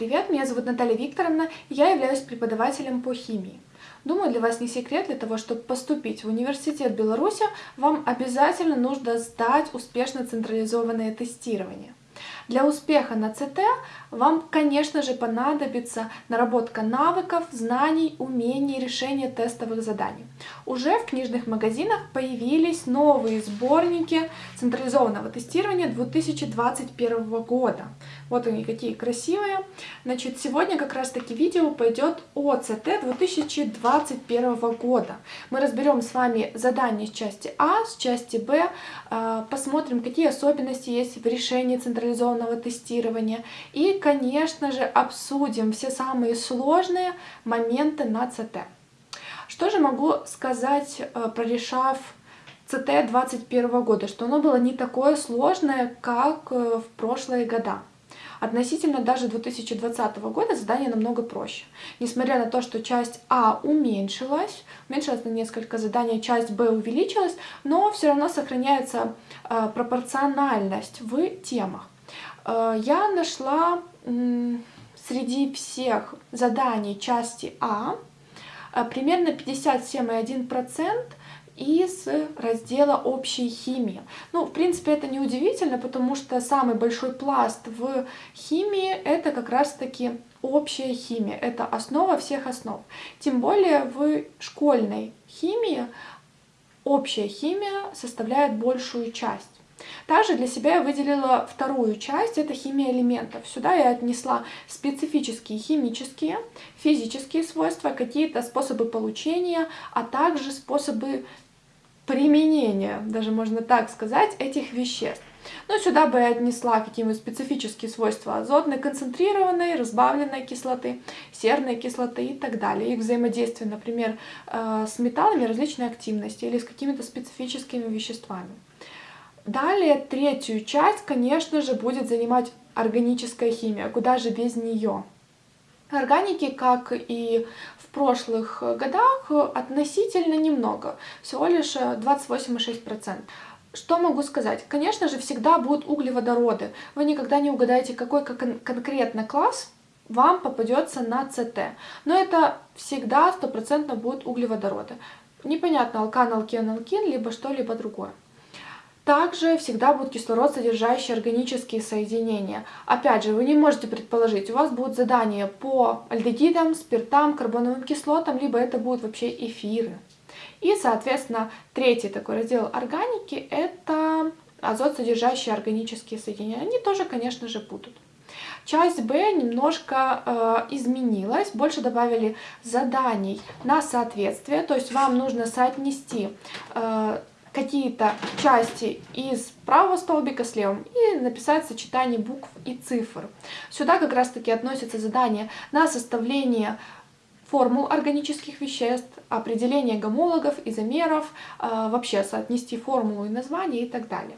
привет! Меня зовут Наталья Викторовна, и я являюсь преподавателем по химии. Думаю, для вас не секрет, для того, чтобы поступить в университет Беларуси, вам обязательно нужно сдать успешно централизованное тестирование. Для успеха на ЦТ вам, конечно же, понадобится наработка навыков, знаний, умений, решения тестовых заданий. Уже в книжных магазинах появились новые сборники централизованного тестирования 2021 года. Вот они какие красивые. Значит, сегодня как раз таки видео пойдет о ЦТ 2021 года. Мы разберем с вами задания с части А, с части Б, а, посмотрим, какие особенности есть в решении централизованного тестирования и конечно же, обсудим все самые сложные моменты на ЦТ. Что же могу сказать, э, прорешав ЦТ 2021 года, что оно было не такое сложное, как э, в прошлые года. Относительно даже 2020 года задание намного проще. Несмотря на то, что часть А уменьшилась, уменьшилась на несколько заданий, часть Б увеличилась, но все равно сохраняется э, пропорциональность в темах. Я нашла среди всех заданий части А э, примерно 57,1% из раздела общей химии. Ну, в принципе, это не удивительно, потому что самый большой пласт в химии это как раз-таки общая химия. Это основа всех основ. Тем более в школьной химии общая химия составляет большую часть. Также для себя я выделила вторую часть, это химия элементов. Сюда я отнесла специфические химические, физические свойства, какие-то способы получения, а также способы применения, даже можно так сказать, этих веществ. Ну, сюда бы я отнесла какие-нибудь специфические свойства азотной, концентрированной, разбавленной кислоты, серной кислоты и так далее. Их взаимодействие, например, э, с металлами различной активности или с какими-то специфическими веществами. Далее третью часть, конечно же, будет занимать органическая химия, куда же без нее. Органики, как и в прошлых годах, относительно немного, всего лишь 28,6%. Что могу сказать? Конечно же, всегда будут углеводороды. Вы никогда не угадаете, какой конкретно класс вам попадется на ЦТ. Но это всегда стопроцентно будут углеводороды. Непонятно, алкан, алкен, алкин, либо что-либо другое. Также всегда будут кислород, содержащие органические соединения. Опять же, вы не можете предположить, у вас будут задания по альдегидам, спиртам, карбоновым кислотам, либо это будут вообще эфиры. И, соответственно, третий такой раздел органики – это азот, содержащие органические соединения. Они тоже, конечно же, будут. Часть Б немножко э, изменилась, больше добавили заданий на соответствие, то есть вам нужно соотнести э, какие-то части из правого столбика с левым и написать сочетание букв и цифр. Сюда как раз таки относятся задания на составление формул органических веществ, определение гомологов, изомеров, э, вообще соотнести формулу и название и так далее.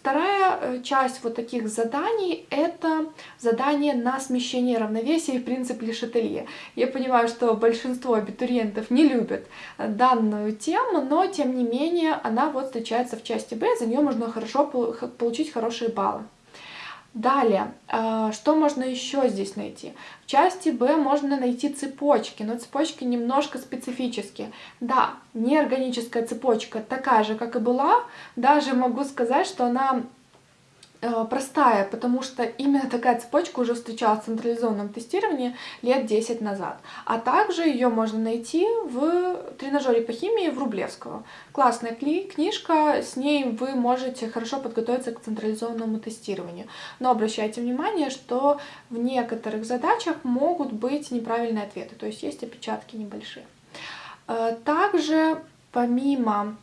Вторая э, часть вот таких заданий – это задание на смещение равновесия и принцип Лешетелье. Я понимаю, что большинство абитуриентов не любят э, данную тему, но тем не менее она вот встречается в части Б, за нее можно хорошо получить хорошие баллы. Далее, э, что можно еще здесь найти? В части Б можно найти цепочки, но цепочки немножко специфические. Да, неорганическая цепочка такая же, как и была, даже могу сказать, что она простая, потому что именно такая цепочка уже встречалась в централизованном тестировании лет 10 назад. А также ее можно найти в тренажере по химии в Рублевского. Классная книжка, с ней вы можете хорошо подготовиться к централизованному тестированию. Но обращайте внимание, что в некоторых задачах могут быть неправильные ответы, то есть есть опечатки небольшие. Э, также помимо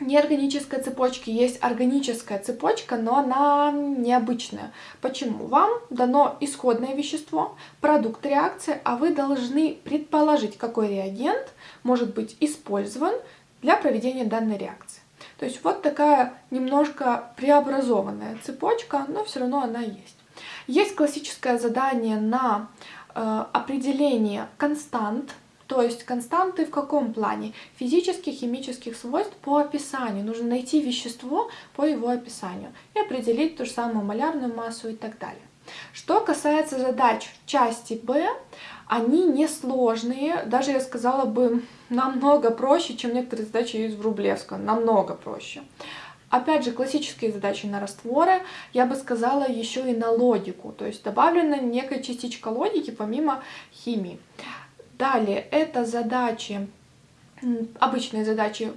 неорганической цепочки есть органическая цепочка, но она необычная. Почему? Вам дано исходное вещество, продукт реакции, а вы должны предположить, какой реагент может быть использован для проведения данной реакции. То есть вот такая немножко преобразованная цепочка, но все равно она есть. Есть классическое задание на э, определение констант то есть константы в каком плане? Физических, химических свойств по описанию. Нужно найти вещество по его описанию и определить ту же самую малярную массу и так далее. Что касается задач части Б, они несложные, даже я сказала бы намного проще, чем некоторые задачи из Врублевска, намного проще. Опять же, классические задачи на растворы, я бы сказала еще и на логику, то есть добавлена некая частичка логики помимо химии. Далее, это задачи, обычные задачи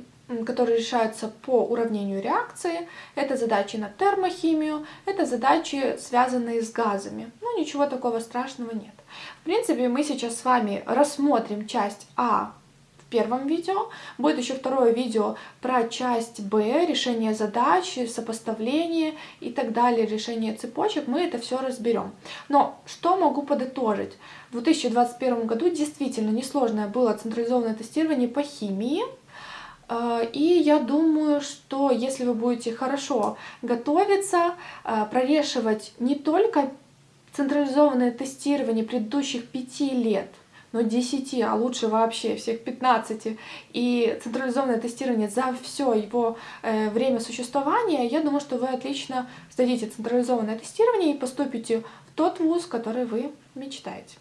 которые решаются по уравнению реакции. Это задачи на термохимию, это задачи, связанные с газами. Ну, ничего такого страшного нет. В принципе, мы сейчас с вами рассмотрим часть А в первом видео. Будет еще второе видео про часть Б, решение задачи, сопоставление и так далее, решение цепочек. Мы это все разберем. Но что могу подытожить? В 2021 году действительно несложное было централизованное тестирование по химии. А, и я думаю, что если вы будете хорошо готовиться, а, прорешивать не только централизованное тестирование предыдущих пяти лет, но 10, а лучше вообще всех 15, и централизованное тестирование за все его э, время существования, я думаю, что вы отлично сдадите централизованное тестирование и поступите в тот вуз, который вы мечтаете.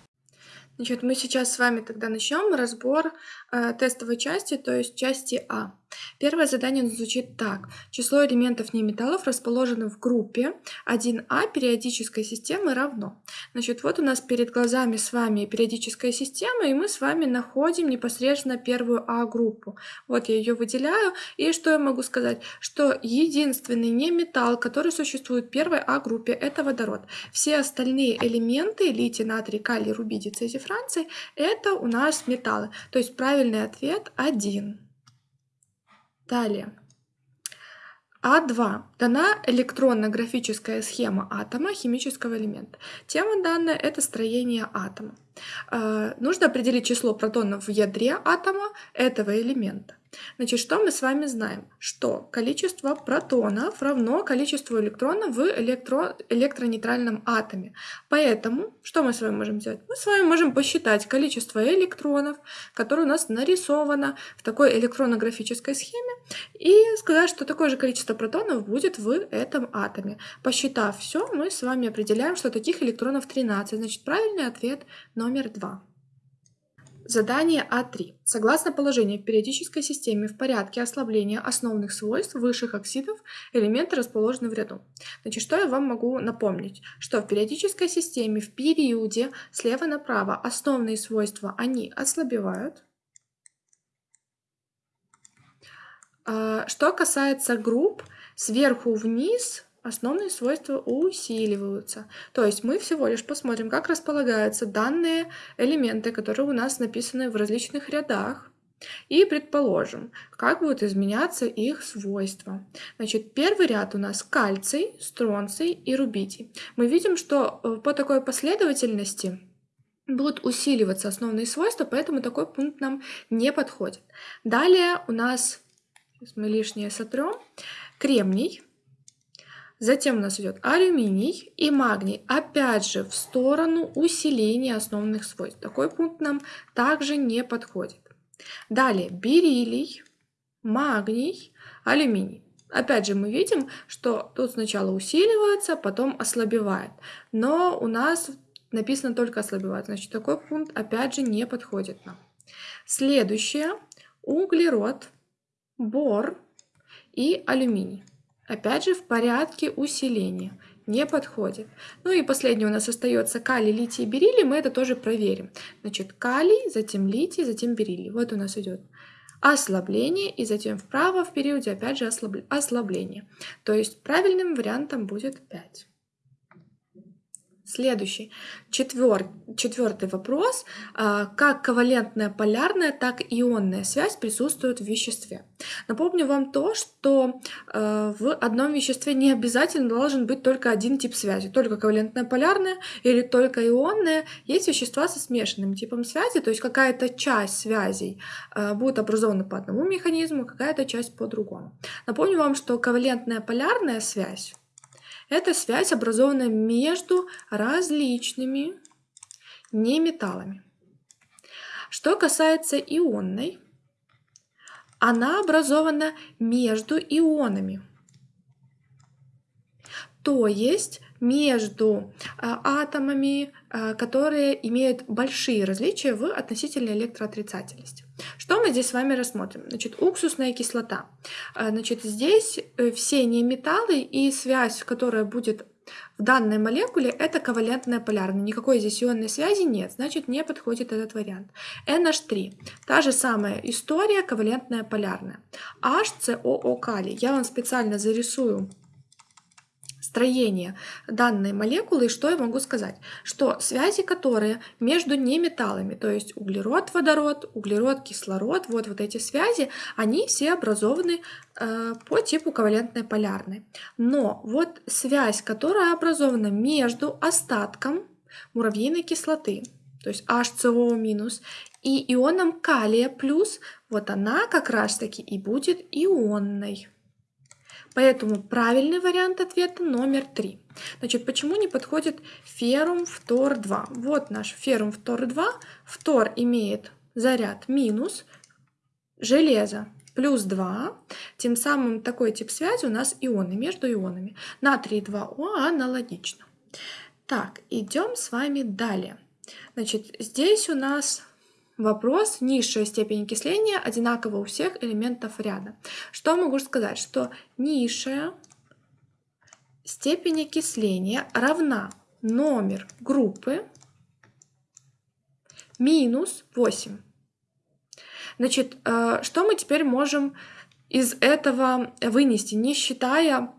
Значит, мы сейчас с вами тогда начнем разбор э, тестовой части, то есть части А. Первое задание звучит так. Число элементов неметаллов, расположенных в группе 1А периодической системы равно. Значит, вот у нас перед глазами с вами периодическая система, и мы с вами находим непосредственно первую А-группу. Вот я ее выделяю. И что я могу сказать? Что единственный неметалл, который существует в первой А-группе, это водород. Все остальные элементы, литий, натрий, калий, рубидий, цезий, франций, это у нас металлы. То есть правильный ответ 1. Далее. А2. Дана электронно-графическая схема атома химического элемента. Тема данная – это строение атома. Э, нужно определить число протонов в ядре атома этого элемента. Значит, что мы с вами знаем? Что количество протонов равно количеству электронов в электро... электронейтральном атоме. Поэтому, что мы с вами можем сделать? Мы с вами можем посчитать количество электронов, которое у нас нарисовано в такой электронно-графической схеме, и сказать, что такое же количество протонов будет в этом атоме. Посчитав все, мы с вами определяем, что таких электронов 13. Значит, правильный ответ номер 2. Задание А3. Согласно положению в периодической системе в порядке ослабления основных свойств высших оксидов элементы расположены в ряду. Значит, что я вам могу напомнить? Что в периодической системе в периоде слева направо основные свойства, они ослабевают. А, что касается групп, сверху вниз основные свойства усиливаются. То есть мы всего лишь посмотрим, как располагаются данные элементы, которые у нас написаны в различных рядах. И предположим, как будут изменяться их свойства. Значит, первый ряд у нас кальций, стронций и рубидий. Мы видим, что э, по такой последовательности будут усиливаться основные свойства, поэтому такой пункт нам не подходит. Далее у нас, сейчас мы лишнее сотрем, кремний, Затем у нас идет алюминий и магний, опять же в сторону усиления основных свойств. Такой пункт нам также не подходит. Далее бериллий, магний, алюминий. Опять же мы видим, что тут сначала усиливается, потом ослабевает. Но у нас написано только ослабевает, значит такой пункт опять же не подходит нам. Следующее углерод, бор и алюминий. Опять же в порядке усиления. Не подходит. Ну и последний у нас остается калий, литий и бериллий. Мы это тоже проверим. Значит, калий, затем литий, затем бериллий. Вот у нас идет ослабление и затем вправо в периоде опять же ослабление. То есть правильным вариантом будет 5. Следующий, четвер... четвертый вопрос. А, как ковалентная полярная, так и ионная связь присутствует в веществе? Напомню вам то, что э, в одном веществе не обязательно должен быть только один тип связи, только ковалентная полярная или только ионная. Есть вещества со смешанным типом связи, то есть какая-то часть связей э, будет образована по одному механизму, какая-то часть по другому. Напомню вам, что ковалентная полярная связь это связь, образованная между различными неметаллами. Что касается ионной, она образована между ионами. то есть между а, атомами, а, которые имеют большие различия в относительной электроотрицательности. Что мы здесь с вами рассмотрим? Значит, уксусная кислота. А, значит, здесь э, все неметаллы и связь, которая будет в данной молекуле это ковалентная полярная. Никакой здесь ионной связи нет, значит не подходит этот вариант. NH3. Та же самая история, ковалентная полярная. HCOO калий. Я вам специально зарисую строение данной молекулы, и что я могу сказать? Что связи, которые между неметаллами, то есть углерод, водород, углерод, кислород, вот, вот эти связи, они все образованы э, по типу ковалентной полярной. Но вот связь, которая образована между остатком муравьиной кислоты, то есть HCO и ионом калия плюс, вот она как раз таки и будет ионной. Поэтому правильный вариант ответа номер три. Значит, почему не подходит феррум фтор 2? Вот наш феррум фтор 2. Фтор имеет заряд минус, железо плюс 2. Тем самым такой тип связи у нас ионы между ионами. Натрий 2О аналогично. Так, идем с вами далее. Значит, здесь у нас Вопрос, низшая степень окисления одинакова у всех элементов ряда. Что могу сказать? Что низшая степень окисления равна номер группы минус 8. Значит, э, что мы теперь можем из этого вынести, не считая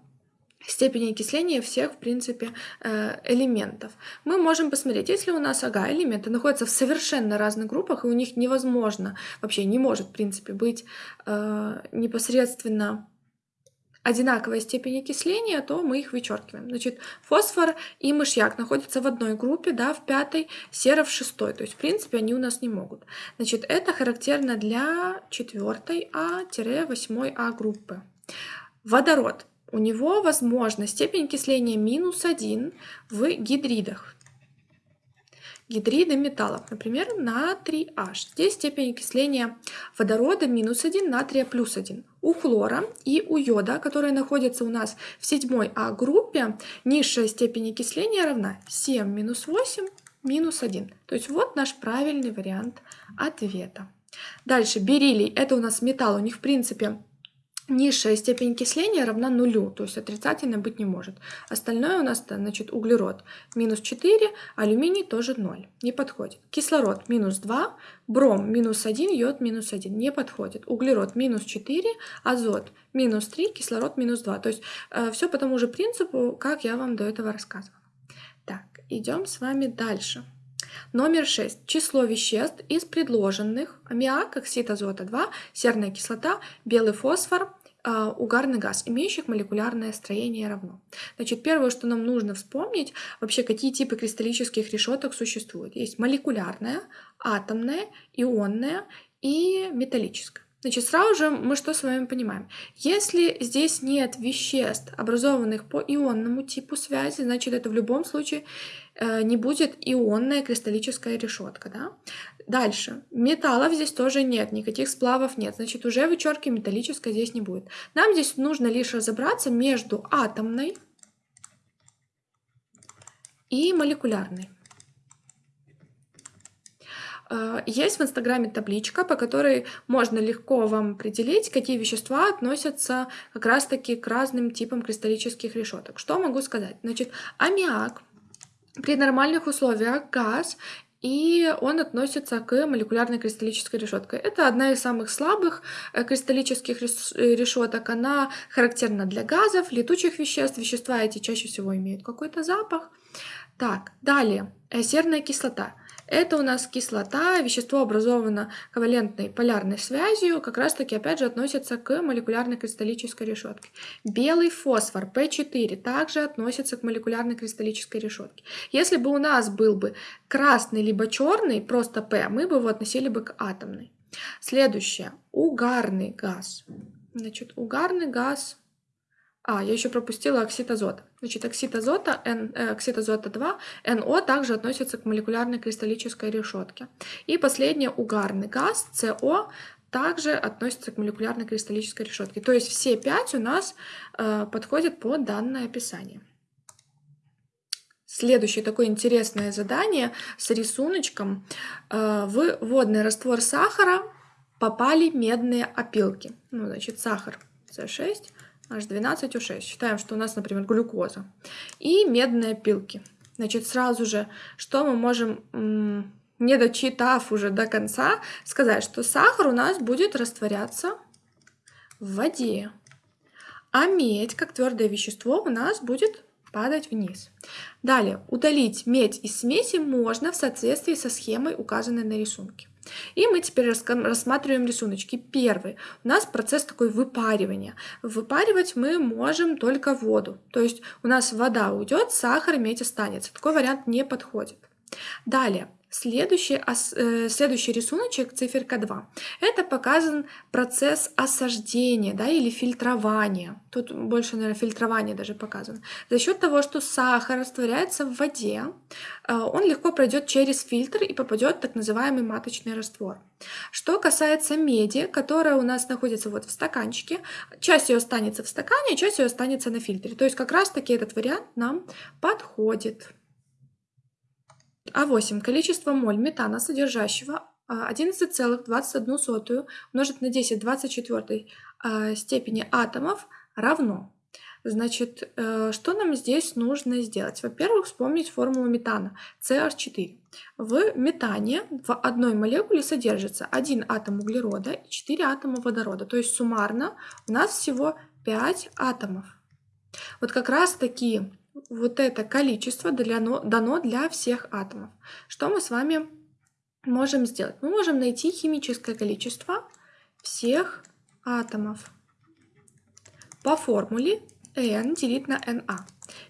степени окисления всех, в принципе, э, элементов. Мы можем посмотреть, если у нас ага, элементы находятся в совершенно разных группах, и у них невозможно, вообще не может, в принципе, быть э, непосредственно одинаковая степень окисления, то мы их вычеркиваем. Значит, фосфор и мышьяк находятся в одной группе, да, в пятой, сера в шестой. То есть, в принципе, они у нас не могут. Значит, это характерно для четвертой А-8 А группы. Водород у него возможна степень окисления минус 1 в гидридах. Гидриды металлов, например, натрий H. Здесь степень окисления водорода минус 1, натрия плюс 1. У хлора и у йода, которые находятся у нас в седьмой А группе, низшая степень окисления равна 7 минус 8 минус 1. То есть вот наш правильный вариант ответа. Дальше бериллий, это у нас металл, у них в принципе Низшая степень окисления равна нулю, то есть отрицательно быть не может. Остальное у нас, значит, углерод минус 4, алюминий тоже 0, не подходит. Кислород минус 2, бром минус 1, йод минус 1, не подходит. Углерод минус 4, азот минус 3, кислород минус 2. То есть э, все по тому же принципу, как я вам до этого рассказывала. Так, идем с вами дальше. Номер 6. Число веществ из предложенных аммиак, оксид азота 2, серная кислота, белый фосфор, а, угарный газ, имеющих молекулярное строение равно. Значит, первое, что нам нужно вспомнить, вообще какие типы кристаллических решеток существуют. Есть молекулярная, атомная, ионная и металлическая. Значит, сразу же мы что с вами понимаем? Если здесь нет веществ, образованных по ионному типу связи, значит, это в любом случае э, не будет ионная кристаллическая решетка. Да? Дальше. Металлов здесь тоже нет, никаких сплавов нет. Значит, уже вычерки металлической здесь не будет. Нам здесь нужно лишь разобраться между атомной и молекулярной. Э, есть в Инстаграме табличка, по которой можно легко вам определить, какие вещества относятся как раз-таки к разным типам кристаллических решеток. Что могу сказать? Значит, аммиак при нормальных условиях газ и он относится к молекулярной кристаллической решетке. Это одна из самых слабых э, кристаллических э, решеток. Она характерна для газов, летучих веществ. Вещества эти чаще всего имеют какой-то запах. Так, далее, серная кислота. Это у нас кислота, вещество образовано ковалентной полярной связью, как раз таки опять же относится к молекулярной кристаллической решетке. Белый фосфор P4 также относится к молекулярной кристаллической решетке. Если бы у нас был бы красный либо черный, просто P, мы бы его относили бы к атомной. Следующее. Угарный газ. Значит, угарный газ а, я еще пропустила оксид азота. Значит, оксид азота, N, э, оксид азота 2, NO также относится к молекулярной кристаллической решетке. И последнее, угарный газ, CO, также относится к молекулярной кристаллической решетке. То есть все пять у нас э, подходят под данное описание. Следующее такое интересное задание с рисуночком. Э, в водный раствор сахара попали медные опилки. Ну, значит, сахар С6, H12O6. Считаем, что у нас, например, глюкоза. И медные опилки. Значит, сразу же, что мы можем, не дочитав уже до конца, сказать, что сахар у нас будет растворяться в воде. А медь, как твердое вещество, у нас будет падать вниз. Далее, удалить медь из смеси можно в соответствии со схемой, указанной на рисунке. И мы теперь рассматриваем рисуночки. Первый. У нас процесс такой выпаривания. Выпаривать мы можем только воду. То есть у нас вода уйдет, сахар, медь останется. Такой вариант не подходит. Далее. Следующий, э, следующий рисуночек, циферка 2, это показан процесс осаждения да, или фильтрования. Тут больше, наверное, фильтрование даже показано. За счет того, что сахар растворяется в воде, э, он легко пройдет через фильтр и попадет в так называемый маточный раствор. Что касается меди, которая у нас находится вот в стаканчике, часть ее останется в стакане, часть ее останется на фильтре. То есть как раз таки этот вариант нам подходит. А8. Количество моль метана, содержащего 11,21 а, умножить на 10 24 а, степени атомов равно. Значит, э, что нам здесь нужно сделать? Во-первых, вспомнить формулу метана CR4. В метане в одной молекуле содержится один атом углерода и 4 атома водорода. То есть суммарно у нас всего 5 атомов. Вот как раз таки вот это количество дано для всех атомов. Что мы с вами можем сделать? Мы можем найти химическое количество всех атомов по формуле n делить на na,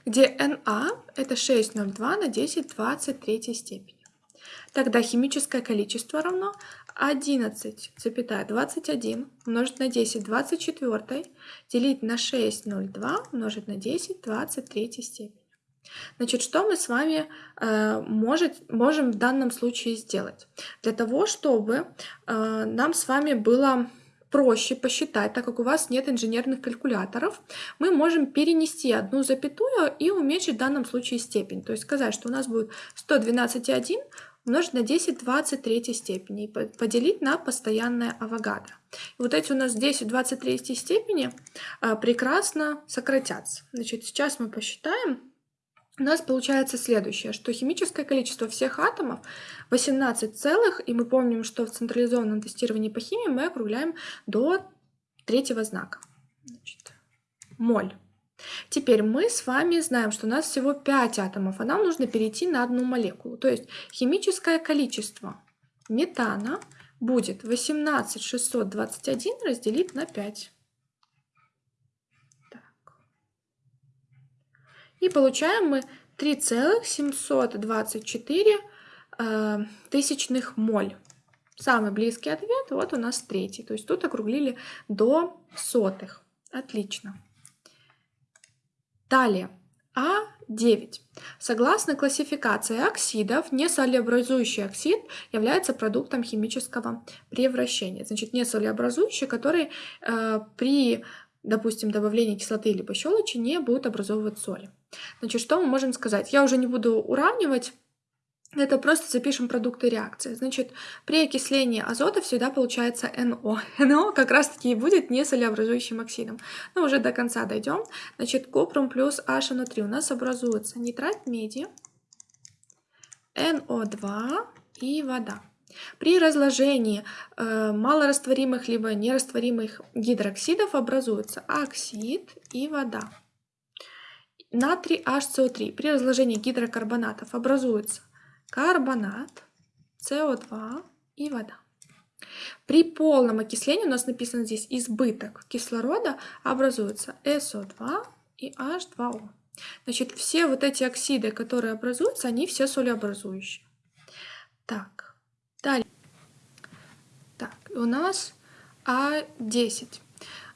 где na это 6,02 на 10 23 степени. Тогда химическое количество равно 11,21 умножить на 10 24 делить на 6,02 умножить на 10 23 степени. Значит, что мы с вами э, может, можем в данном случае сделать? Для того, чтобы э, нам с вами было проще посчитать, так как у вас нет инженерных калькуляторов, мы можем перенести одну запятую и уменьшить в данном случае степень. То есть сказать, что у нас будет 112,1 умножить на 10 23 степени и поделить на постоянное авогадро. И вот эти у нас 10 23 степени а, прекрасно сократятся. Значит, сейчас мы посчитаем. У нас получается следующее, что химическое количество всех атомов 18 целых, и мы помним, что в централизованном тестировании по химии мы округляем до третьего знака. Значит, моль. Теперь мы с вами знаем, что у нас всего 5 атомов, а нам нужно перейти на одну молекулу. То есть химическое количество метана будет 18621 разделить на 5. Так. И получаем мы 3,724 э, тысячных моль. Самый близкий ответ вот у нас третий. То есть тут округлили до сотых. Отлично. Далее. А9. Согласно классификации оксидов, несолеобразующий оксид является продуктом химического превращения. Значит, несолеобразующий, который э, при, допустим, добавлении кислоты либо щелочи не будет образовывать соли. Значит, что мы можем сказать? Я уже не буду уравнивать это просто запишем продукты реакции. Значит, при окислении азота всегда получается НО. НО как раз-таки и будет несолеобразующим оксидом. Но уже до конца дойдем. Значит, купрум плюс HNO3 у нас образуется нитрат меди, НО2 и вода. При разложении э, малорастворимых либо нерастворимых гидроксидов образуется оксид и вода. Натрий HCO3 при разложении гидрокарбонатов образуется карбонат, СО2 и вода. При полном окислении у нас написано здесь избыток кислорода образуется СО2 и H2O. Значит, все вот эти оксиды, которые образуются, они все солеобразующие. Так, далее. Так, у нас А10.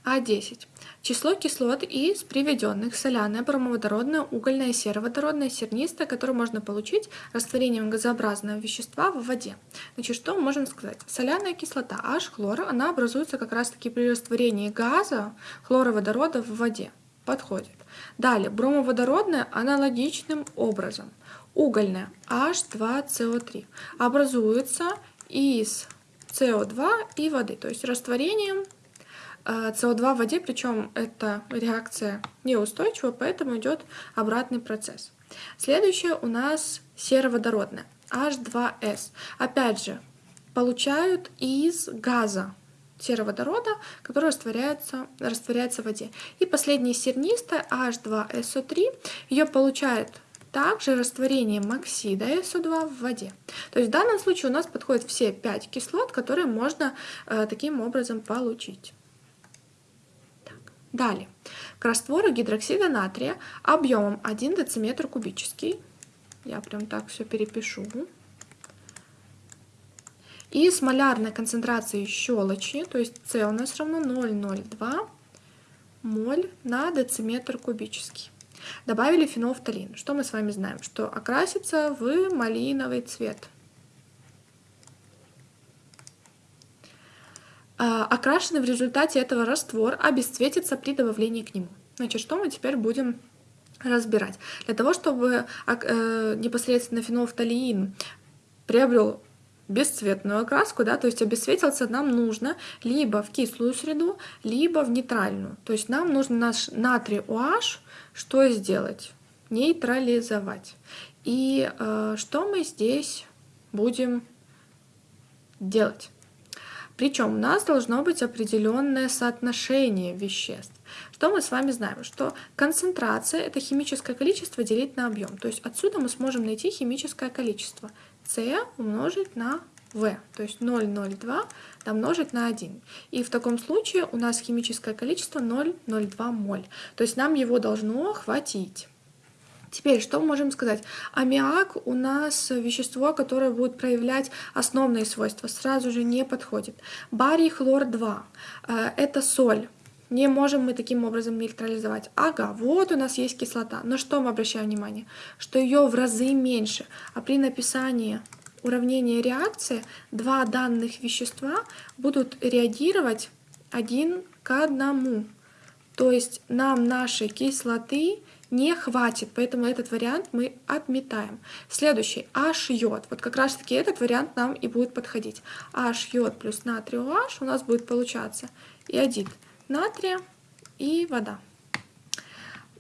А10. Число кислот из приведенных соляная, бромоводородная, угольная, сероводородная, сернистая, которую можно получить растворением газообразного вещества в воде. Значит, что мы можем сказать? Соляная кислота H-хлора, она образуется как раз-таки при растворении газа хлороводорода в воде. подходит. Далее, бромоводородная аналогичным образом. Угольная H2CO3 образуется из СО2 и воды, то есть растворением СО2 в воде, причем эта реакция неустойчива, поэтому идет обратный процесс. Следующее у нас сероводородная H2S. Опять же, получают из газа сероводорода, который растворяется, растворяется в воде. И последняя сернистая H2SO3, ее получают также растворением оксида SO2 в воде. То есть в данном случае у нас подходят все 5 кислот, которые можно э, таким образом получить. Далее. К раствору гидроксида натрия объемом 1 дециметр кубический. Я прям так все перепишу. И с малярной концентрацией щелочи, то есть С у нас равно 0,02 моль на дециметр кубический. Добавили фенолфталин. Что мы с вами знаем? Что окрасится в малиновый цвет. Окрашенный в результате этого раствор обесцветится при добавлении к нему. Значит, что мы теперь будем разбирать? Для того, чтобы э, непосредственно фенолфталин приобрел бесцветную окраску, да, то есть обесцветился нам нужно либо в кислую среду, либо в нейтральную. То есть нам нужно наш натрий OH что сделать? Нейтрализовать. И э, что мы здесь будем делать? Причем у нас должно быть определенное соотношение веществ. Что мы с вами знаем? Что концентрация — это химическое количество делить на объем. То есть отсюда мы сможем найти химическое количество. С умножить на В, то есть 0,02 умножить на 1. И в таком случае у нас химическое количество 0,02 моль. То есть нам его должно хватить. Теперь, что мы можем сказать? Аммиак у нас вещество, которое будет проявлять основные свойства, сразу же не подходит. Барий хлор-2 э, – это соль. Не можем мы таким образом нейтрализовать. Ага, вот у нас есть кислота. Но что мы обращаем внимание? Что ее в разы меньше. А при написании уравнения реакции два данных вещества будут реагировать один к одному. То есть нам нашей кислоты не хватит, поэтому этот вариант мы отметаем. Следующий, H-йод. Вот как раз таки этот вариант нам и будет подходить. H-йод плюс натрий OH у нас будет получаться иодид натрия и вода.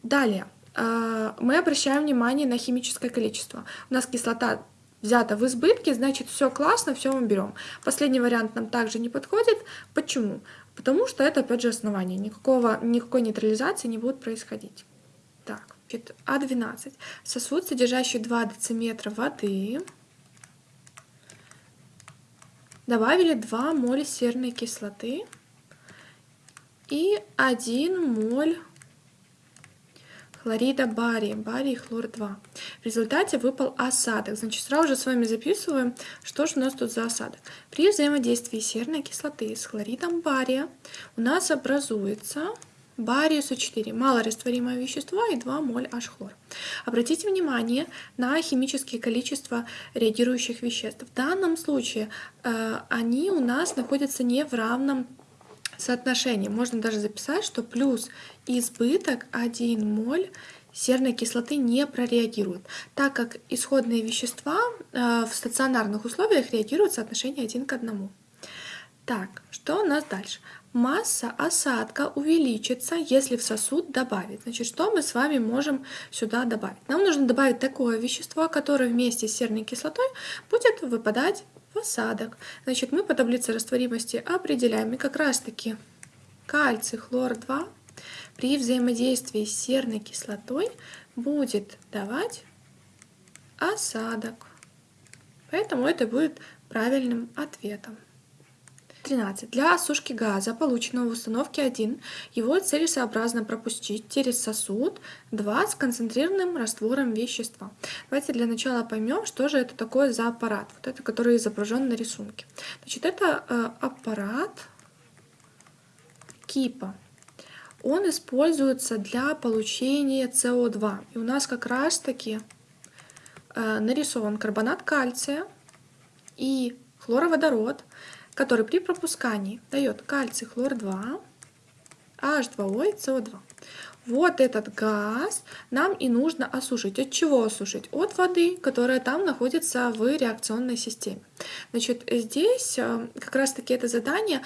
Далее, э, мы обращаем внимание на химическое количество. У нас кислота взята в избытке, значит все классно, все мы берем. Последний вариант нам также не подходит. Почему? Потому что это опять же основание. Никакого, никакой нейтрализации не будет происходить. Так, А12. Сосуд, содержащий 2 дециметра воды. Добавили 2 моля серной кислоты и 1 моль хлорида бария, барий хлор-2. В результате выпал осадок. Значит, сразу же с вами записываем, что же у нас тут за осадок. При взаимодействии серной кислоты с хлоридом бария у нас образуется барий СО4, малорастворимое вещество и 2 моль H-хлор. Обратите внимание на химические количества реагирующих веществ. В данном случае э, они у нас находятся не в равном соотношении. Можно даже записать, что плюс избыток 1 моль серной кислоты не прореагирует, так как исходные вещества э, в стационарных условиях реагируют в соотношении 1 к 1. Так, что у нас дальше? Масса осадка увеличится, если в сосуд добавить. Значит, что мы с вами можем сюда добавить? Нам нужно добавить такое вещество, которое вместе с серной кислотой будет выпадать в осадок. Значит, мы по таблице растворимости определяем, и как раз-таки кальций хлор-2 при взаимодействии с серной кислотой будет давать осадок. Поэтому это будет правильным ответом. 13. Для осушки газа, полученного в установке 1, его целесообразно пропустить через сосуд 2 с концентрированным раствором вещества. Давайте для начала поймем, что же это такое за аппарат, вот это, который изображен на рисунке. Значит, это э, аппарат КИПа. Он используется для получения СО2. И у нас как раз-таки э, нарисован карбонат кальция и хлороводород, который при пропускании дает кальций хлор-2 H2O и CO2. Вот этот газ нам и нужно осушить. От чего осушить? От воды, которая там находится в реакционной системе. Значит, здесь э, как раз-таки это задание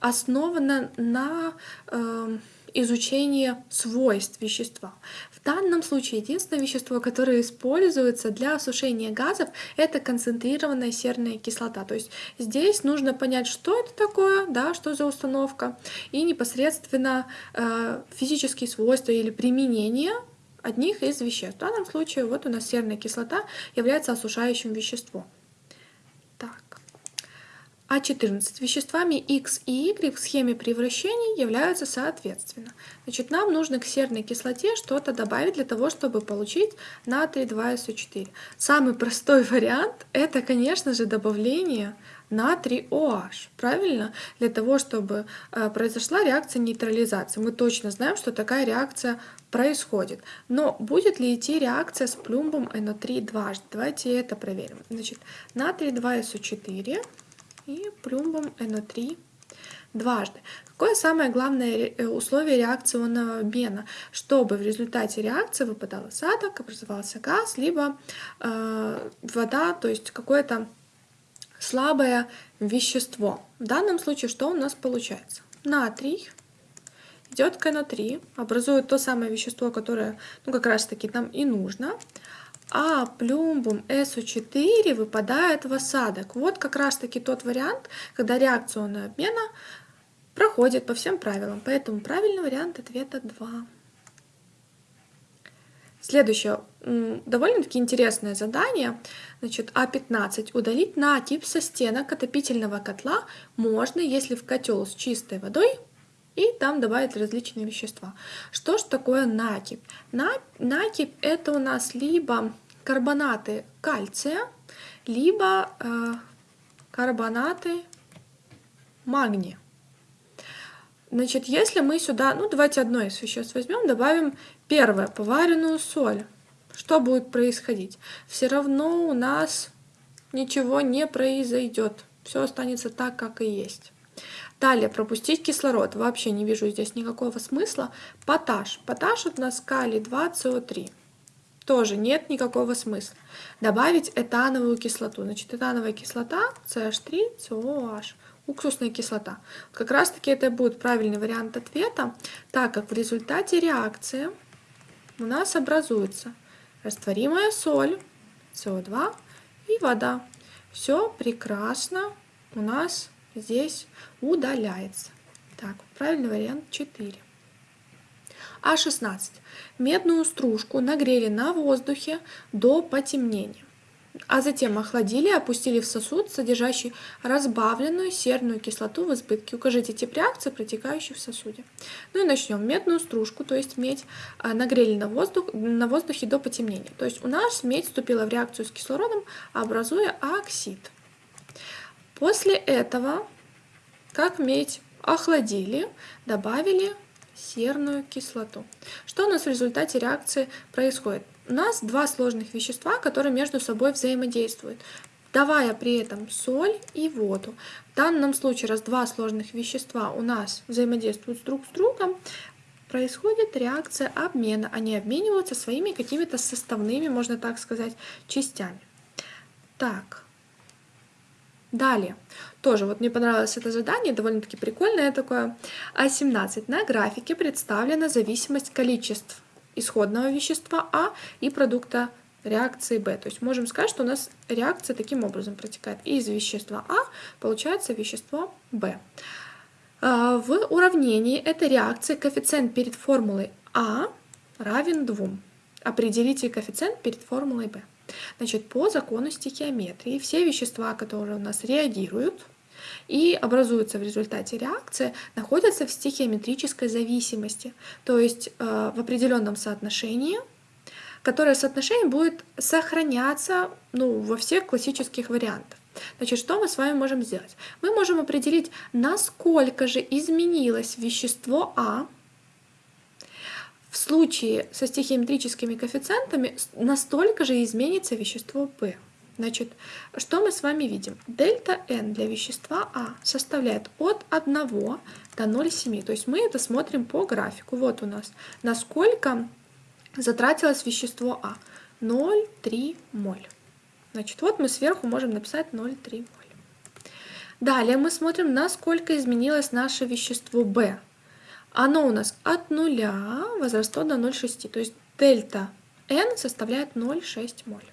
основано на э, изучении свойств вещества. В данном случае единственное вещество, которое используется для осушения газов, это концентрированная серная кислота. То есть здесь нужно понять, что это такое, да, что за установка, и непосредственно э, физические свойства или применение одних из веществ. В данном случае вот у нас серная кислота является осушающим веществом. А14 веществами X и Y в схеме превращений являются соответственно. Значит, нам нужно к серной кислоте что-то добавить для того, чтобы получить натрий 2СО4. Самый простой вариант это, конечно же, добавление натрий OH, правильно? Для того, чтобы э, произошла реакция нейтрализации. Мы точно знаем, что такая реакция происходит. Но будет ли идти реакция с плюмбом NO3 дважды? Давайте это проверим. Значит, натрий 2СО4 и плюмбом NO3 дважды. Какое самое главное э, условие реакционного обмена? Чтобы в результате реакции выпадал осадок, образовался газ, либо э, вода, то есть какое-то слабое вещество. В данном случае что у нас получается? Натрий идет к NO3, образует то самое вещество, которое ну, как раз таки нам и нужно а плюмбум SO4 выпадает в осадок. Вот как раз таки тот вариант, когда реакционная обмена проходит по всем правилам. Поэтому правильный вариант ответа 2. Следующее, довольно-таки интересное задание. Значит, А15. Удалить накипь со стенок отопительного котла можно, если в котел с чистой водой и там добавить различные вещества. Что же такое накипь? На, накипь это у нас либо карбонаты кальция, либо э, карбонаты магния. Значит, если мы сюда, ну давайте одно из веществ возьмем, добавим первое, поваренную соль, что будет происходить? Все равно у нас ничего не произойдет, все останется так, как и есть. Далее, пропустить кислород. Вообще не вижу здесь никакого смысла. Поташ. Поташ у нас калий 2СО3. Тоже нет никакого смысла. Добавить этановую кислоту. Значит, этановая кислота CH3, COH. Уксусная кислота. Как раз таки это будет правильный вариант ответа, так как в результате реакции у нас образуется растворимая соль, СО2 и вода. Все прекрасно у нас здесь удаляется. Так, правильный вариант 4. А16. Медную стружку нагрели на воздухе до потемнения, а затем охладили и опустили в сосуд, содержащий разбавленную серную кислоту в избытке. Укажите тип реакции, протекающей в сосуде. Ну и начнем. Медную стружку, то есть медь, а, нагрели на, воздух, на воздухе до потемнения. То есть у нас медь вступила в реакцию с кислородом, образуя оксид. После этого как медь охладили, добавили серную кислоту. Что у нас в результате реакции происходит? У нас два сложных вещества, которые между собой взаимодействуют, давая при этом соль и воду. В данном случае, раз два сложных вещества у нас взаимодействуют друг с другом, происходит реакция обмена. Они обмениваются своими какими-то составными, можно так сказать, частями. Так, Далее, тоже вот мне понравилось это задание, довольно-таки прикольное такое. А17. На графике представлена зависимость количеств исходного вещества А и продукта реакции Б. То есть можем сказать, что у нас реакция таким образом протекает. Из вещества А получается вещество Б. А, в уравнении этой реакции коэффициент перед формулой А равен 2. Определите коэффициент перед формулой B. Значит, по закону стихиометрии все вещества, которые у нас реагируют и образуются в результате реакции, находятся в стихиометрической зависимости, то есть э, в определенном соотношении, которое соотношение будет сохраняться ну, во всех классических вариантах. Значит, что мы с вами можем сделать? Мы можем определить, насколько же изменилось вещество А в случае со стихиометрическими коэффициентами настолько же изменится вещество P. Значит, что мы с вами видим? Дельта n для вещества А составляет от 1 до 0,7. То есть мы это смотрим по графику. Вот у нас, насколько затратилось вещество А. 0,3 моль. Значит, вот мы сверху можем написать 0,3 моль. Далее мы смотрим, насколько изменилось наше вещество В. Оно у нас от 0 возросло до 0,6. То есть дельта n составляет 0,6 моль.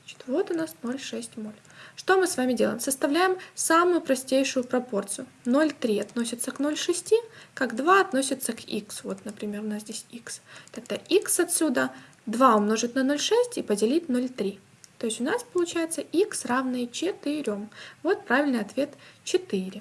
Значит, вот у нас 0,6 моль. Что мы с вами делаем? Составляем самую простейшую пропорцию. 0,3 относится к 0,6, как 2 относится к x. Вот, например, у нас здесь x. Тогда x отсюда 2 умножить на 0,6 и поделить 0,3. То есть у нас получается x равное 4. Вот правильный ответ 4.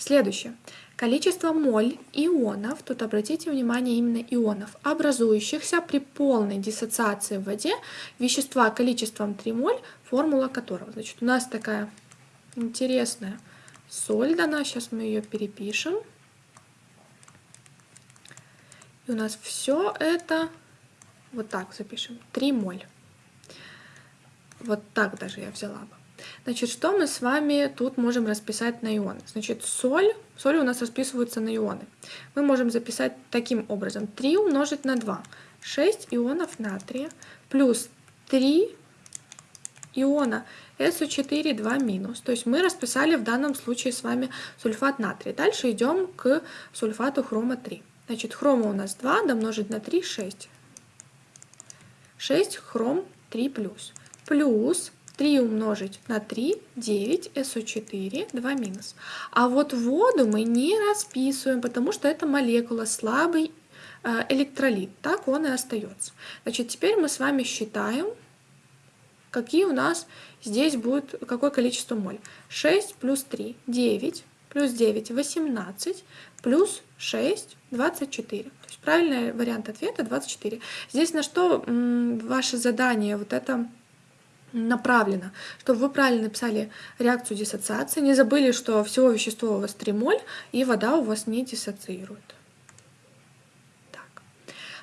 Следующее. Количество моль ионов, тут обратите внимание именно ионов, образующихся при полной диссоциации в воде вещества количеством 3 моль, формула которого. Значит, у нас такая интересная соль дана, сейчас мы ее перепишем. И у нас все это, вот так запишем, 3 моль. Вот так даже я взяла бы. Значит, что мы с вами тут можем расписать на ионы? Значит, соль, соль у нас расписывается на ионы. Мы можем записать таким образом. 3 умножить на 2. 6 ионов натрия плюс 3 иона SO4, 2 минус. То есть мы расписали в данном случае с вами сульфат натрия. Дальше идем к сульфату хрома 3. Значит, хрома у нас 2, домножить на 3, 6. 6 хром 3 плюс. Плюс 3 умножить на 3, 9, СО4, 2 минус. А вот воду мы не расписываем, потому что это молекула, слабый э, электролит. Так он и остается. Значит, теперь мы с вами считаем, какие у нас здесь будет, какое количество моль. 6 плюс 3, 9, плюс 9, 18, плюс 6, 24. То есть правильный вариант ответа 24. Здесь на что ваше задание, вот это направлено, чтобы вы правильно написали реакцию диссоциации, не забыли, что всего вещества у вас 3 моль, и вода у вас не диссоциирует. Так.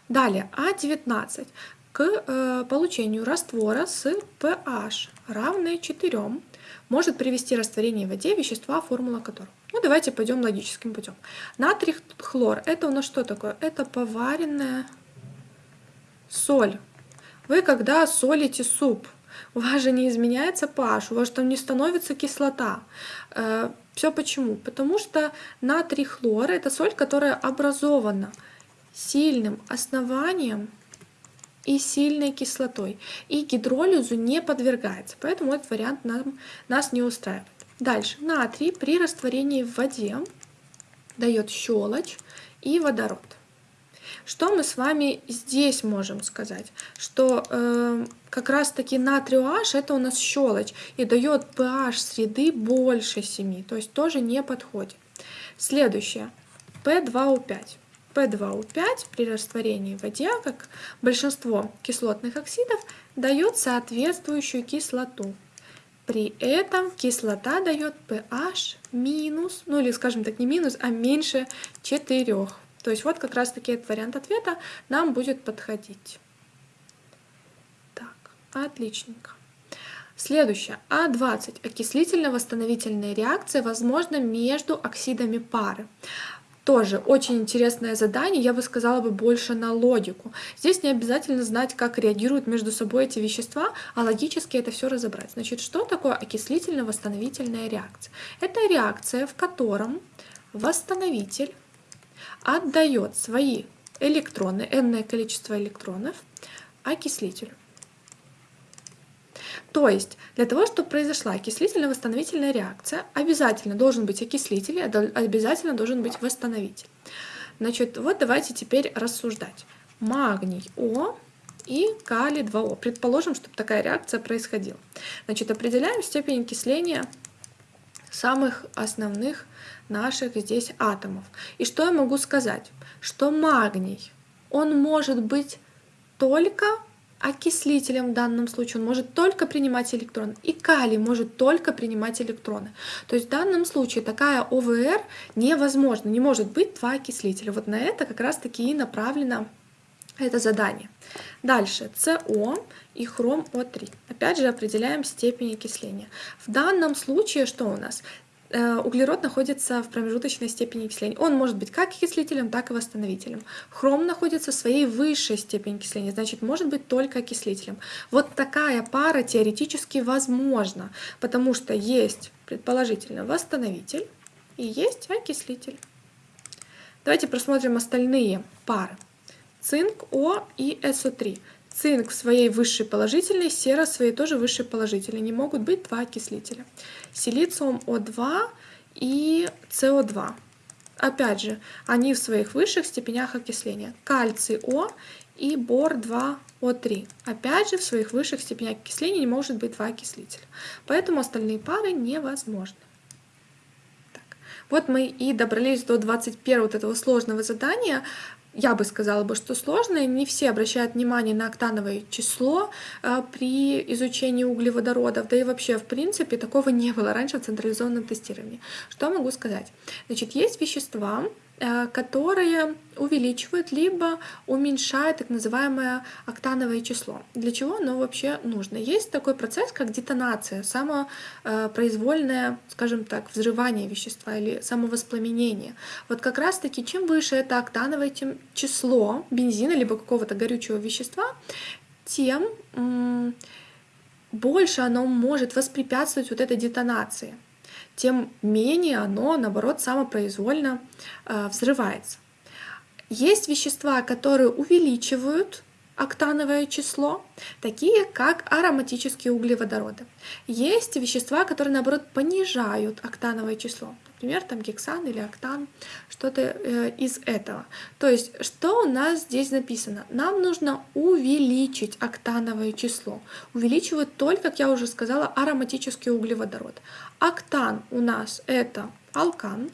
Далее, А19. К э, получению раствора с pH равное 4 может привести растворение в воде вещества, формула которого. Ну, давайте пойдем логическим путем. Натрий хлор, это у нас что такое? Это поваренная соль. Вы когда солите суп, у вас же не изменяется pH, у вас там не становится кислота. Э, Все почему? Потому что натрий хлор это соль, которая образована сильным основанием и сильной кислотой, и гидролизу не подвергается, поэтому этот вариант нам, нас не устраивает. Дальше, натрий при растворении в воде дает щелочь и водород. Что мы с вами здесь можем сказать? Что э, как раз таки натрий OH это у нас щелочь и дает pH среды больше 7, то есть тоже не подходит. Следующее, P2O5. P2O5 при растворении в воде, как большинство кислотных оксидов, дает соответствующую кислоту. При этом кислота дает pH минус, ну или скажем так не минус, а меньше 4. То есть вот как раз таки этот вариант ответа нам будет подходить. Так, отличненько. Следующее. А20. Окислительно-восстановительная реакция возможна между оксидами пары. Тоже очень интересное задание, я бы сказала бы больше на логику. Здесь не обязательно знать, как реагируют между собой эти вещества, а логически это все разобрать. Значит, что такое окислительно-восстановительная реакция? Это реакция, в котором восстановитель отдает свои электроны, n количество электронов окислителю. То есть для того, чтобы произошла окислительно-восстановительная реакция, обязательно должен быть окислитель, обязательно должен быть восстановитель. Значит, вот давайте теперь рассуждать. Магний О и калий 2О. Предположим, чтобы такая реакция происходила. Значит, определяем степень окисления самых основных наших здесь атомов. И что я могу сказать? Что магний, он может быть только окислителем в данном случае, он может только принимать электроны, и калий может только принимать электроны. То есть в данном случае такая ОВР невозможна, не может быть два окислителя. Вот на это как раз таки и направлена Это задание. Дальше СО и хром О3. Опять же определяем степень окисления. В данном случае что у нас? Э, углерод находится в промежуточной степени окисления. Он может быть как окислителем, так и восстановителем. Хром находится в своей высшей степени окисления, значит, может быть только окислителем. Вот такая пара теоретически возможна, потому что есть, предположительно, восстановитель и есть окислитель. Давайте просмотрим остальные пары. Цинк О и СО3. Цинк в своей высшей положительной, сера в своей тоже высшей положительной. Не могут быть два окислителя. Силициум О2 и СО2. Опять же, они в своих высших степенях окисления. Кальций О и бор-2О3. Опять же, в своих высших степенях окисления не может быть два окислителя. Поэтому остальные пары невозможны. Так. Вот мы и добрались до 21 вот этого сложного задания я бы сказала бы, что сложное. Не все обращают внимание на октановое число э, при изучении углеводородов, да и вообще, в принципе, такого не было раньше в централизованном тестировании. Что могу сказать? Значит, есть вещества, которые увеличивают либо уменьшают так называемое октановое число. Для чего оно вообще нужно? Есть такой процесс, как детонация, самопроизвольное, скажем так, взрывание вещества или самовоспламенение. Вот как раз-таки, чем выше это октановое число бензина либо какого-то горючего вещества, тем больше оно может воспрепятствовать вот этой детонации тем менее оно, наоборот, самопроизвольно э, взрывается. Есть вещества, которые увеличивают октановое число, такие как ароматические углеводороды. Есть вещества, которые, наоборот, понижают октановое число. Например, там гексан или октан, что-то э, из этого. То есть, что у нас здесь написано? Нам нужно увеличить октановое число. Увеличивают только, как я уже сказала, ароматический углеводород. Октан у нас это алкан,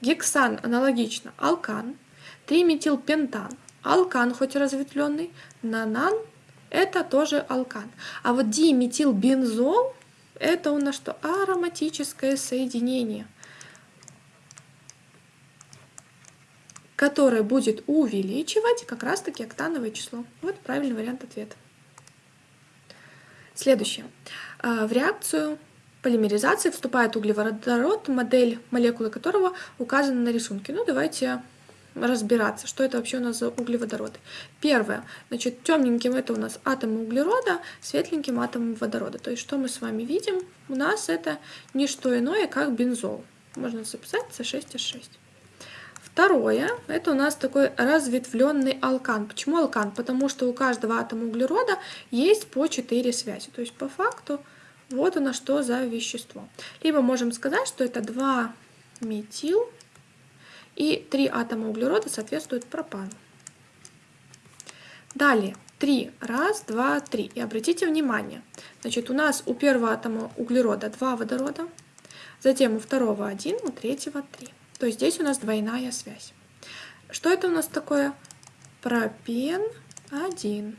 гексан аналогично алкан, триметилпентан алкан, хоть разветвленный, нанан это тоже алкан. А вот диметилбензол это у нас что? Ароматическое соединение, которое будет увеличивать как раз-таки октановое число. Вот правильный вариант ответа. Следующее. А, в реакцию полимеризации вступает углеводород, модель молекулы которого указана на рисунке. Ну, давайте разбираться, что это вообще у нас за углеводороды. Первое, значит, темненьким это у нас атомы углерода, светленьким атомы водорода. То есть, что мы с вами видим? У нас это не что иное, как бензол. Можно записать С6H6. Второе, это у нас такой разветвленный алкан. Почему алкан? Потому что у каждого атома углерода есть по 4 связи. То есть по факту вот нас что за вещество. Либо можем сказать, что это 2 метил и 3 атома углерода соответствуют пропану. Далее, 3. Раз, два, три. И обратите внимание, значит, у нас у первого атома углерода 2 водорода, затем у второго 1, у третьего 3. То есть здесь у нас двойная связь. Что это у нас такое? Пропен 1.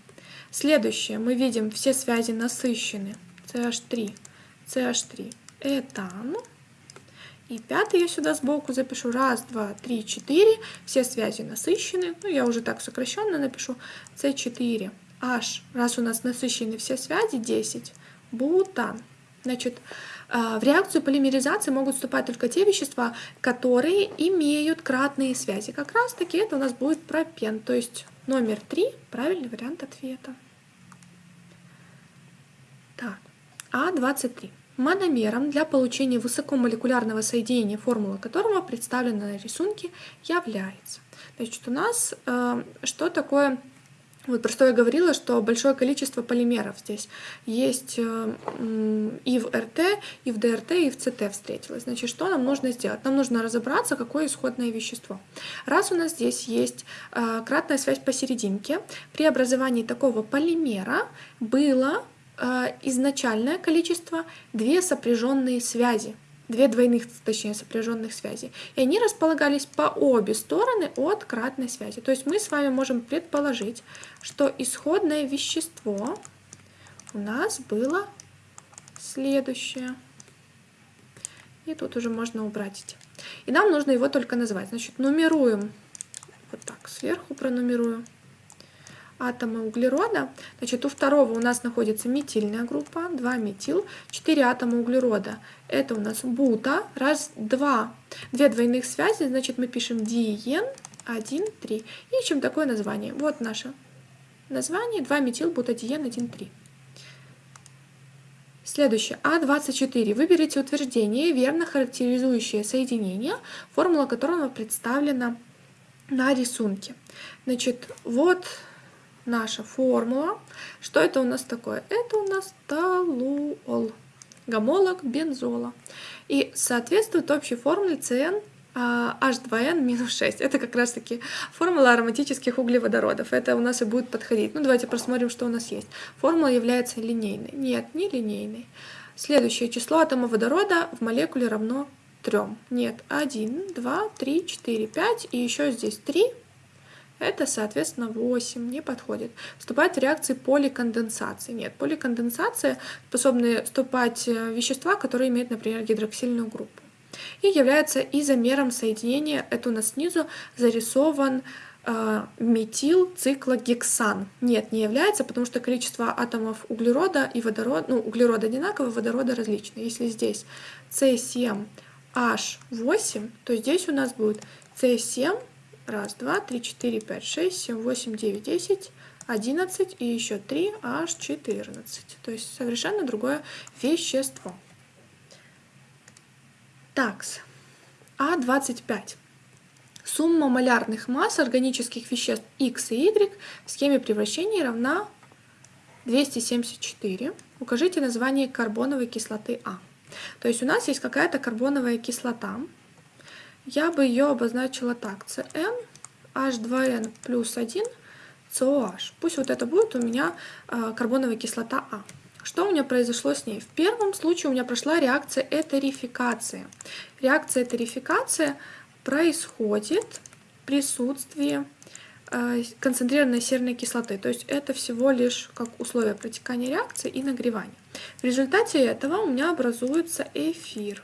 Следующее. Мы видим, все связи насыщены. CH3, CH3, этан. И пятый я сюда сбоку запишу. Раз, два, три, четыре. Все связи насыщены. Ну, я уже так сокращенно напишу. С4, H. Раз у нас насыщены все связи, 10. Бутан. Значит, э, в реакцию полимеризации могут вступать только те вещества, которые имеют кратные связи. Как раз таки это у нас будет пропен, то есть номер 3, правильный вариант ответа. Так, А23. Мономером для получения высокомолекулярного соединения, формула которого представлена на рисунке, является. Значит, у нас э, что такое вот про что я говорила, что большое количество полимеров здесь есть э, и в РТ, и в ДРТ, и в ЦТ встретилось. Значит, что нам нужно сделать? Нам нужно разобраться, какое исходное вещество. Раз у нас здесь есть э, кратная связь посерединке, при образовании такого полимера было изначальное количество две сопряженные связи две двойных, точнее, сопряженных связей. И они располагались по обе стороны от кратной связи. То есть мы с вами можем предположить, что исходное вещество у нас было следующее. И тут уже можно убрать эти. И нам нужно его только назвать. Значит, нумеруем вот так сверху пронумерую. Атомы углерода. Значит, у второго у нас находится метильная группа, 2 метил, 4 атома углерода. Это у нас бута, раз, два. Две двойных связи, значит, мы пишем диен, 1, 3. И ищем такое название. Вот наше название, 2 метил, бутадиен, 1, 3. Следующее. А24. Выберите утверждение, верно характеризующее соединение, формула которого представлена на рисунке. Значит, вот наша формула. Что это у нас такое? Это у нас толуол, гомолог бензола. И соответствует общей формуле CN H2N минус 6. Это как раз таки формула ароматических углеводородов. Это у нас и будет подходить. Ну, давайте посмотрим, что у нас есть. Формула является линейной. Нет, не линейной. Следующее число атома водорода в молекуле равно 3. Нет, 1, 2, 3, 4, 5. И еще здесь 3. Это, соответственно, 8, не подходит. Вступает в реакции поликонденсации. Нет, поликонденсация способны вступать э, вещества, которые имеют, например, гидроксильную группу и является изомером соединения, это у нас снизу зарисован э, метилциклагексан. Нет, не является, потому что количество атомов углерода и водорода, ну, углерода одинаково, водорода различное. Если здесь С7H8, то здесь у нас будет С7, раз, два, три, четыре, пять, шесть, семь, восемь, девять, десять, 11 и еще 3 H14. То есть совершенно другое вещество. Такс. А25. Сумма малярных масс органических веществ X и Y в схеме превращения равна 274. Укажите название карбоновой кислоты А. То есть у нас есть какая-то карбоновая кислота. Я бы ее обозначила так. CN, H2N плюс 1, COH. Пусть вот это будет у меня а, карбоновая кислота А. Что у меня произошло с ней? В первом случае у меня прошла реакция этерификации. Реакция этерификации происходит в присутствии э, концентрированной серной кислоты. То есть это всего лишь как условие протекания реакции и нагревания. В результате этого у меня образуется эфир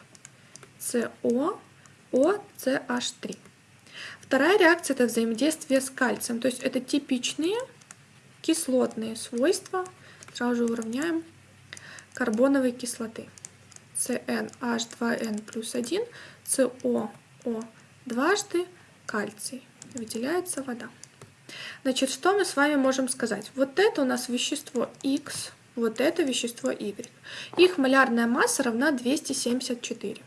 СО, OCH3. Вторая реакция – это взаимодействие с кальцием. То есть это типичные кислотные свойства. Сразу же уравняем карбоновой кислоты. CnH2n плюс 1, COO дважды кальций. Выделяется вода. Значит, что мы с вами можем сказать? Вот это у нас вещество X, вот это вещество Y. Их малярная масса равна 274.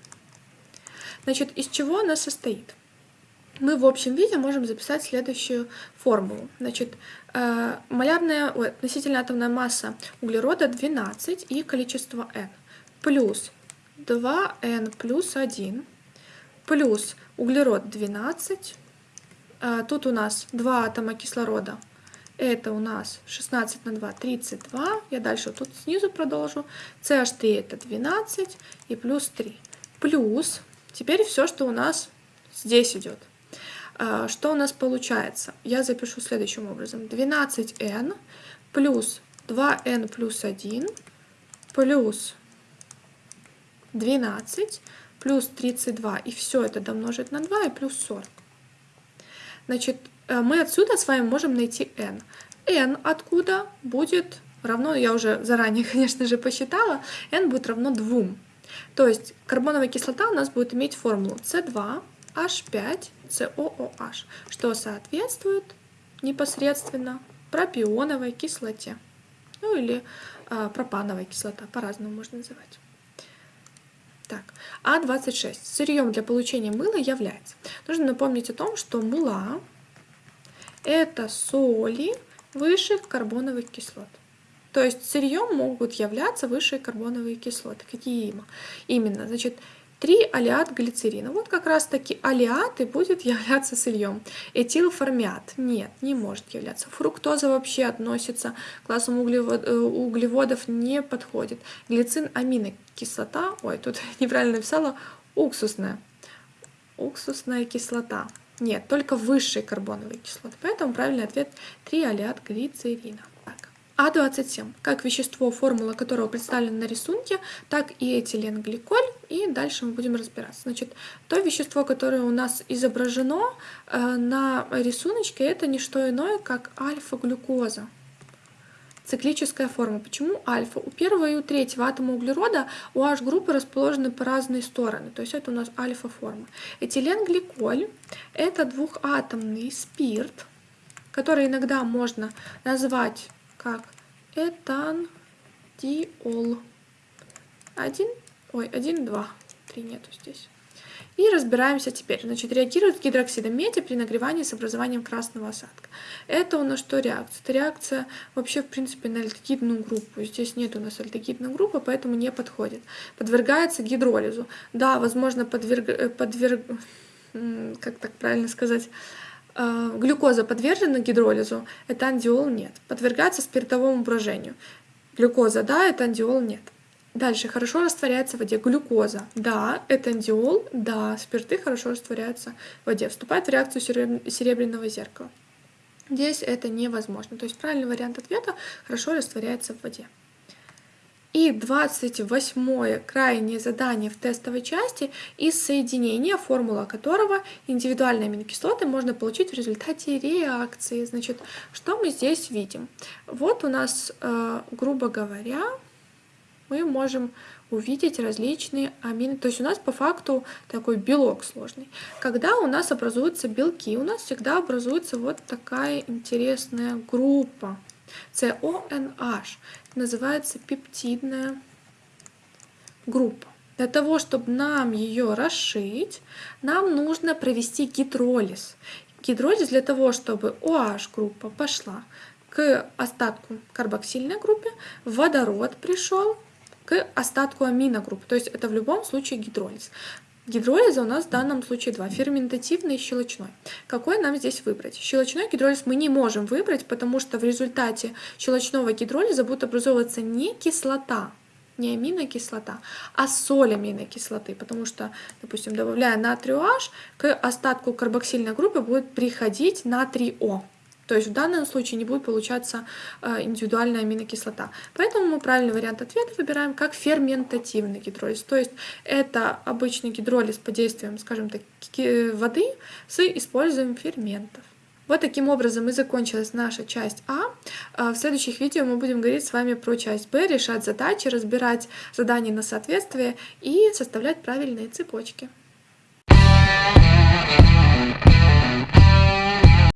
Значит, из чего она состоит? мы в общем виде можем записать следующую формулу. Значит, э, малярная, ой, относительно атомная масса углерода 12 и количество n плюс 2n плюс 1 плюс углерод 12. Э, тут у нас 2 атома кислорода. Это у нас 16 на 2, 32. Я дальше тут снизу продолжу. CH3 это 12 и плюс 3. Плюс, теперь все, что у нас здесь идет. А, что у нас получается? Я запишу следующим образом. 12n плюс 2n плюс 1 плюс 12 плюс 32. И все это домножить на 2 и плюс 40. Значит, э, мы отсюда с вами можем найти n. n откуда будет равно, я уже заранее, конечно же, посчитала, n будет равно 2. То есть карбоновая кислота у нас будет иметь формулу C2 H5COOH, что соответствует непосредственно пропионовой кислоте. Ну или э, пропановая кислота, по-разному можно называть. Так, А26. Сырьем для получения мыла является. Нужно напомнить о том, что мыла – это соли высших карбоновых кислот. То есть сырьем могут являться высшие карбоновые кислоты. Какие именно? Значит, 3 алиат глицерина. Вот как раз таки алиат и будет являться сырьем. Этилформят нет, не может являться. Фруктоза вообще относится к классу углевод, э, углеводов, не подходит. Глицин, аминокислота, ой, тут неправильно написала, уксусная. Уксусная кислота. Нет, только высшие карбоновые кислоты. Поэтому правильный ответ 3 алиат глицерина. А27. Как вещество, формула которого представлена на рисунке, так и этиленгликоль И дальше мы будем разбираться. Значит, то вещество, которое у нас изображено э, на рисуночке, это не что иное, как альфа-глюкоза. Циклическая форма. Почему альфа? У первого и у третьего атома углерода у H-группы расположены по разные стороны. То есть это у нас альфа-форма. Этиленгликоль – это двухатомный спирт, который иногда можно назвать как этандиол. Один, ой, один, два, три нету здесь. И разбираемся теперь. Значит, реагирует гидроксидом меди при нагревании с образованием красного осадка. Это у нас что реакция? Это реакция вообще, в принципе, на альдегидную группу. Здесь нет у нас альдегидной группы, поэтому не подходит. Подвергается гидролизу. Да, возможно, подверг... Э, подверг... как так правильно сказать? Э, глюкоза подвержена гидролизу, этандиол нет. Подвергается спиртовому брожению. Глюкоза да, этандиол нет. Дальше хорошо растворяется в воде глюкоза. Да, этандиол, да, спирты хорошо растворяются в воде. Вступает в реакцию серебряного зеркала. Здесь это невозможно. То есть правильный вариант ответа хорошо растворяется в воде. И 28 крайнее задание в тестовой части из соединения, формула которого индивидуальные аминокислоты можно получить в результате реакции. Значит, что мы здесь видим? Вот у нас, э, грубо говоря, мы можем увидеть различные амины. То есть у нас по факту такой белок сложный. Когда у нас образуются белки, у нас всегда образуется вот такая интересная группа. CONH. Называется пептидная группа. Для того, чтобы нам ее расшить, нам нужно провести гидролиз. Гидролиз для того, чтобы OH-группа пошла к остатку карбоксильной группе, водород пришел, к остатку аминогрупп. То есть это в любом случае гидролиз. Гидролиза у нас в данном случае два, ферментативный и щелочной. Какой нам здесь выбрать? Щелочной гидролиз мы не можем выбрать, потому что в результате щелочного гидролиза будет образовываться не кислота, не аминокислота, а соль аминокислоты, потому что, допустим, добавляя натрий OH, к остатку карбоксильной группы будет приходить натрий О. То есть в данном случае не будет получаться э, индивидуальная аминокислота. Поэтому мы правильный вариант ответа выбираем как ферментативный гидролиз. То есть это обычный гидролиз по действиям, скажем так, воды с использованием ферментов. Вот таким образом и закончилась наша часть А. а. В следующих видео мы будем говорить с вами про часть Б, решать задачи, разбирать задания на соответствие и составлять правильные цепочки. Thank you.